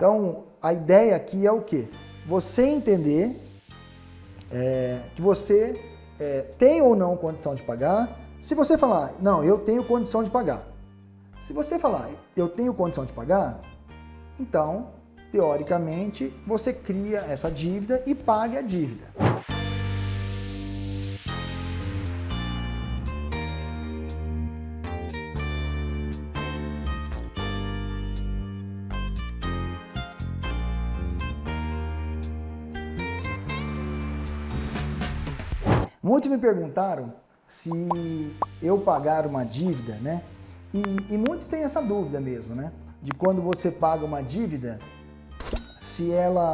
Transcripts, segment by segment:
Então, a ideia aqui é o quê? Você entender é, que você é, tem ou não condição de pagar. Se você falar, não, eu tenho condição de pagar. Se você falar, eu tenho condição de pagar, então, teoricamente, você cria essa dívida e pague a dívida. Muitos me perguntaram se eu pagar uma dívida, né? E, e, muitos têm essa dúvida mesmo, né? De quando você paga uma dívida, se ela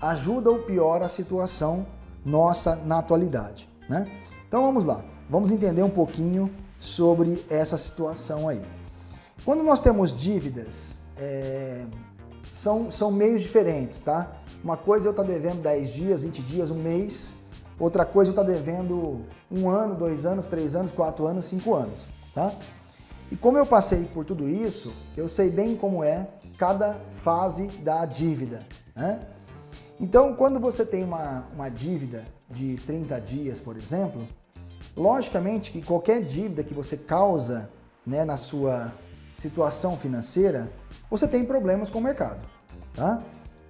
ajuda ou piora a situação nossa na atualidade, né? Então vamos lá, vamos entender um pouquinho sobre essa situação aí. Quando nós temos dívidas, é, são, são meios diferentes, tá? Uma coisa é eu estar tá devendo 10 dias, 20 dias, um mês, Outra coisa, eu estou devendo um ano, dois anos, três anos, quatro anos, cinco anos, tá? E como eu passei por tudo isso, eu sei bem como é cada fase da dívida, né? Então, quando você tem uma, uma dívida de 30 dias, por exemplo, logicamente que qualquer dívida que você causa né, na sua situação financeira, você tem problemas com o mercado, tá?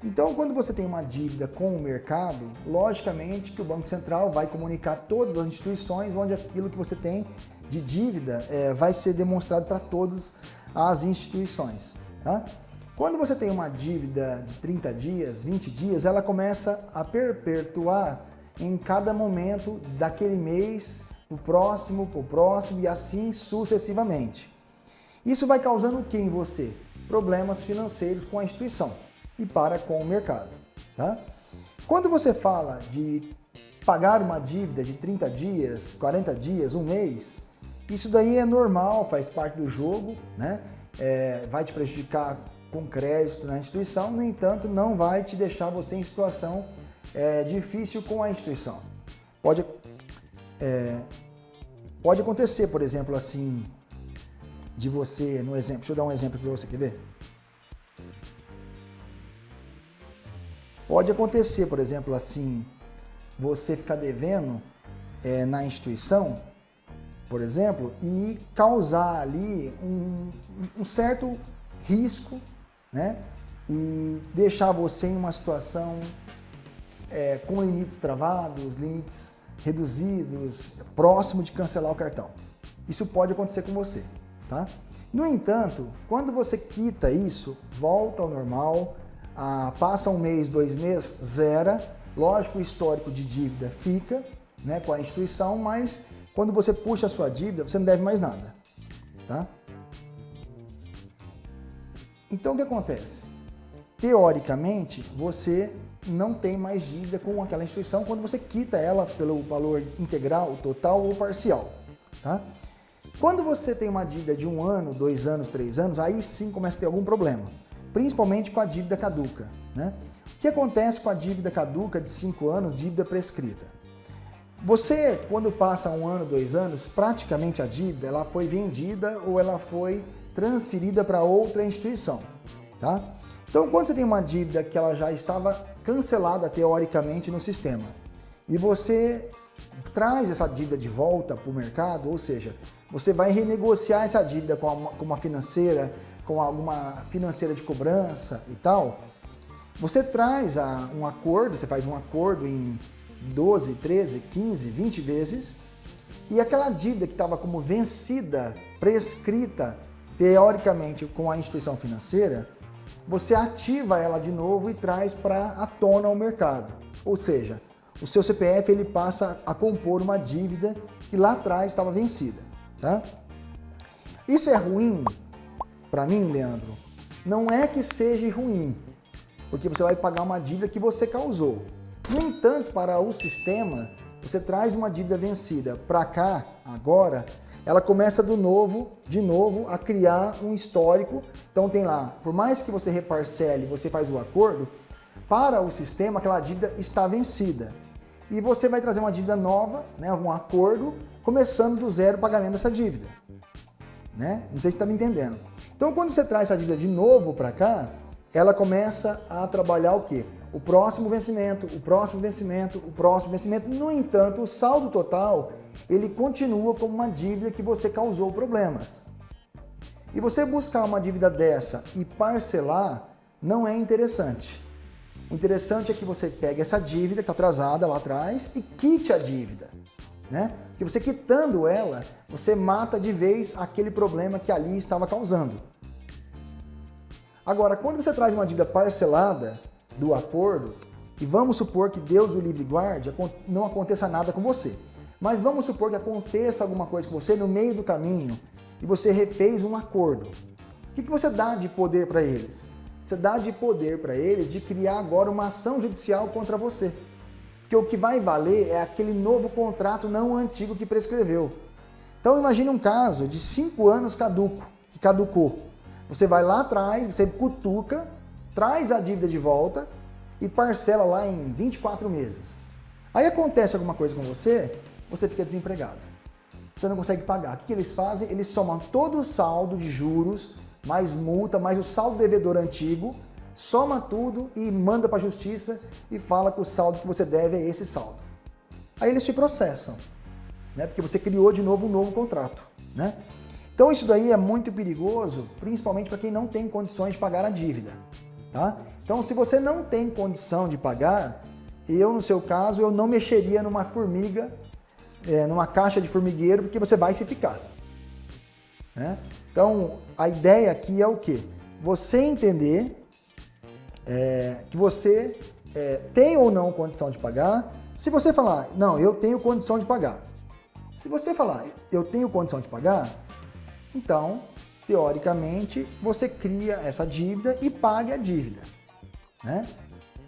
Então, quando você tem uma dívida com o mercado, logicamente que o Banco Central vai comunicar todas as instituições onde aquilo que você tem de dívida é, vai ser demonstrado para todas as instituições. Tá? Quando você tem uma dívida de 30 dias, 20 dias, ela começa a perpetuar em cada momento daquele mês, o próximo, o próximo e assim sucessivamente. Isso vai causando o que em você? Problemas financeiros com a instituição e para com o mercado. Tá? Quando você fala de pagar uma dívida de 30 dias, 40 dias, um mês, isso daí é normal, faz parte do jogo, né? É, vai te prejudicar com crédito na instituição, no entanto, não vai te deixar você em situação é, difícil com a instituição. Pode, é, pode acontecer, por exemplo, assim, de você, no exemplo, deixa eu dar um exemplo para você, quer ver? Pode acontecer, por exemplo, assim, você ficar devendo é, na instituição, por exemplo, e causar ali um, um certo risco, né? E deixar você em uma situação é, com limites travados, limites reduzidos, próximo de cancelar o cartão. Isso pode acontecer com você, tá? No entanto, quando você quita isso, volta ao normal, ah, passa um mês, dois meses, zera. Lógico, o histórico de dívida fica né, com a instituição, mas quando você puxa a sua dívida, você não deve mais nada. Tá? Então, o que acontece? Teoricamente, você não tem mais dívida com aquela instituição quando você quita ela pelo valor integral, total ou parcial. Tá? Quando você tem uma dívida de um ano, dois anos, três anos, aí sim começa a ter algum problema principalmente com a dívida caduca. Né? O que acontece com a dívida caduca de 5 anos, dívida prescrita? Você, quando passa um ano, dois anos, praticamente a dívida ela foi vendida ou ela foi transferida para outra instituição. Tá? Então, quando você tem uma dívida que ela já estava cancelada teoricamente no sistema e você traz essa dívida de volta para o mercado, ou seja, você vai renegociar essa dívida com uma, financeira, com alguma financeira de cobrança e tal, você traz a, um acordo, você faz um acordo em 12, 13, 15, 20 vezes e aquela dívida que estava como vencida, prescrita, teoricamente com a instituição financeira, você ativa ela de novo e traz para a tona o mercado. Ou seja, o seu CPF ele passa a compor uma dívida que lá atrás estava vencida. Tá? Isso é ruim para mim, Leandro, não é que seja ruim, porque você vai pagar uma dívida que você causou. No entanto, para o sistema, você traz uma dívida vencida para cá, agora, ela começa do novo, de novo, a criar um histórico. Então tem lá, por mais que você reparcele, você faz o acordo, para o sistema aquela dívida está vencida. E você vai trazer uma dívida nova, né, um acordo, começando do zero o pagamento dessa dívida. Né? Não sei se está me entendendo. Então, quando você traz essa dívida de novo para cá, ela começa a trabalhar o quê? O próximo vencimento, o próximo vencimento, o próximo vencimento. No entanto, o saldo total, ele continua como uma dívida que você causou problemas. E você buscar uma dívida dessa e parcelar não é interessante. O interessante é que você pegue essa dívida que está atrasada lá atrás e quite a dívida. Né? Porque você quitando ela, você mata de vez aquele problema que ali estava causando. Agora, quando você traz uma dívida parcelada do acordo, e vamos supor que Deus o livre guarde, não aconteça nada com você. Mas vamos supor que aconteça alguma coisa com você no meio do caminho e você refez um acordo. O que, você dá de poder para eles? Você dá de poder para eles de criar agora uma ação judicial contra você. Porque o que vai valer é aquele novo contrato, não antigo que prescreveu. Então imagine um caso de cinco anos caduco, que caducou. Você vai lá atrás, você cutuca, traz a dívida de volta e parcela lá em 24 meses. Aí acontece alguma coisa com você, você fica desempregado. Você não consegue pagar. O que, eles fazem? Eles somam todo o saldo de juros, mais multa, mais o saldo devedor antigo, soma tudo e manda para a justiça e fala que o saldo que você deve é esse saldo. Aí eles te processam, né? porque você criou de novo um novo contrato. Né? Então isso daí é muito perigoso, principalmente para quem não tem condições de pagar a dívida. Tá? Então se você não tem condição de pagar, eu no seu caso, eu não mexeria numa formiga, é, numa caixa de formigueiro, porque você vai se picar. Né? Então a ideia aqui é o quê? Você entender é, que você é, tem ou não condição de pagar. Se você falar, não, eu tenho condição de pagar. Se você falar, eu tenho condição de pagar, então, teoricamente, você cria essa dívida e pague a dívida. Né?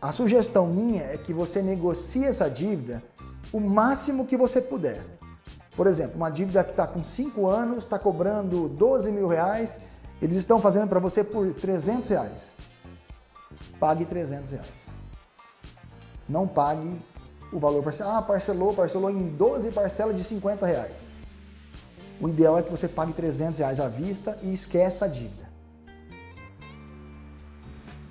A sugestão minha é que você negocie essa dívida o máximo que você puder. Por exemplo, uma dívida que está com 5 anos, está cobrando 12 mil reais, eles estão fazendo para você por 300 reais. Pague 300 reais. Não pague o valor parcelado. Ah, parcelou, parcelou em 12 parcelas de 50 reais. O ideal é que você pague 300 reais à vista e esqueça a dívida.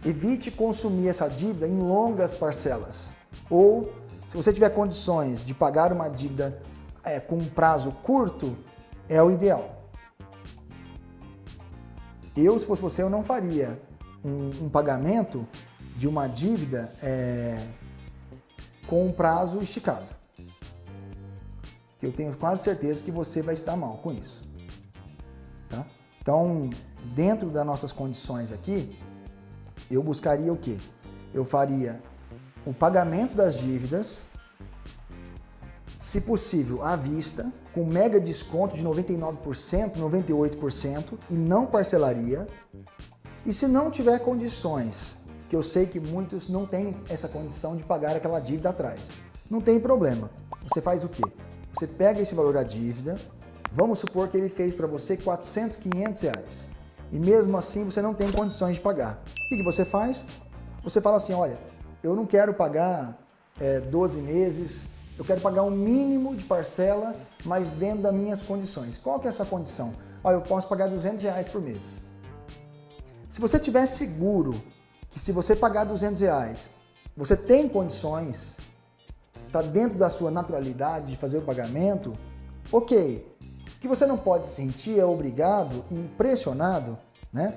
Evite consumir essa dívida em longas parcelas. Ou, se você tiver condições de pagar uma dívida é, com um prazo curto, é o ideal. Eu, se fosse você, eu não faria um, um pagamento de uma dívida é, com um prazo esticado que eu tenho quase certeza que você vai estar mal com isso. Tá? Então, dentro das nossas condições aqui, eu buscaria o quê? Eu faria o pagamento das dívidas, se possível, à vista, com mega desconto de 99%, 98% e não parcelaria. E se não tiver condições, que eu sei que muitos não têm essa condição de pagar aquela dívida atrás, não tem problema. Você faz o quê? Você pega esse valor da dívida, vamos supor que ele fez para você 400, 500 reais. E mesmo assim você não tem condições de pagar. O que, que você faz? Você fala assim, olha, eu não quero pagar é, 12 meses, eu quero pagar um mínimo de parcela, mas dentro das minhas condições. Qual que é a sua condição? Olha, eu posso pagar 200 reais por mês. Se você tiver seguro que se você pagar 200 reais, você tem condições está dentro da sua naturalidade de fazer o pagamento, ok. O que você não pode sentir é obrigado e pressionado né,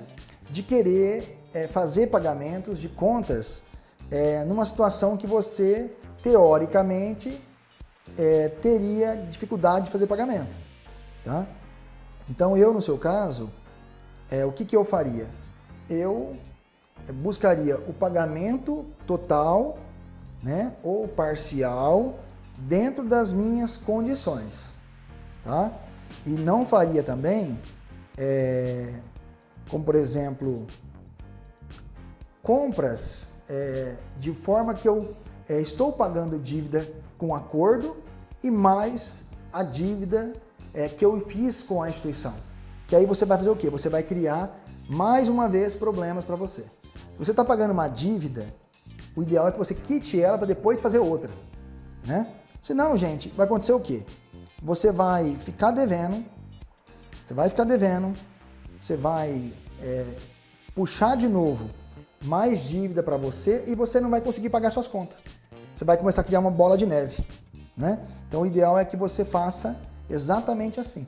de querer é, fazer pagamentos de contas é, numa situação que você, teoricamente, é, teria dificuldade de fazer pagamento. Tá? Então eu, no seu caso, o que, que eu faria? Eu buscaria o pagamento total né, ou parcial dentro das minhas condições, tá? E não faria também, é, como por exemplo, compras é, de forma que eu é, estou pagando dívida com acordo e mais a dívida é, que eu fiz com a instituição. Que aí você vai fazer o quê? Você vai criar mais uma vez problemas para você. Se você está pagando uma dívida o ideal é que você quite ela para depois fazer outra, né? Senão, gente, vai acontecer o quê? Você vai ficar devendo, você vai ficar devendo, você vai é, puxar de novo mais dívida para você e você não vai conseguir pagar suas contas. Você vai começar a criar uma bola de neve, né? Então o ideal é que você faça exatamente assim.